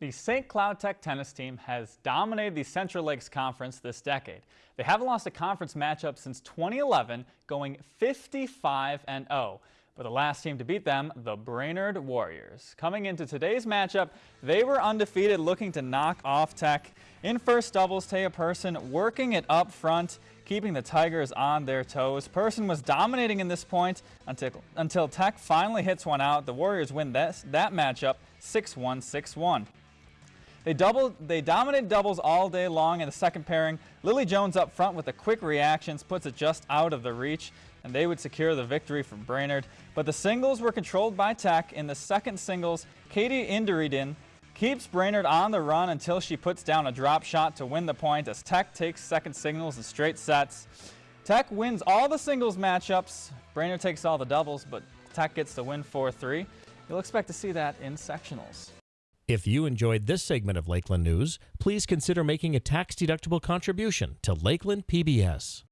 The St. Cloud Tech tennis team has dominated the Central Lakes Conference this decade. They haven't lost a conference matchup since 2011, going 55 and 0. But the last team to beat them, the Brainerd Warriors. Coming into today's matchup, they were undefeated, looking to knock off Tech. In first doubles, Taya Person working it up front, keeping the Tigers on their toes. Person was dominating in this point until, until Tech finally hits one out. The Warriors win that, that matchup 6-1, 6-1. They doubled, they dominated doubles all day long in the second pairing. Lily Jones up front with the quick reactions puts it just out of the reach, and they would secure the victory from Brainerd. But the singles were controlled by Tech. In the second singles, Katie Inderidin keeps Brainerd on the run until she puts down a drop shot to win the point as Tech takes second singles in straight sets. Tech wins all the singles matchups. Brainerd takes all the doubles, but Tech gets the win 4-3. You'll expect to see that in sectionals. If you enjoyed this segment of Lakeland News, please consider making a tax-deductible contribution to Lakeland PBS.